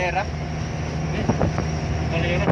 Galera. Galera.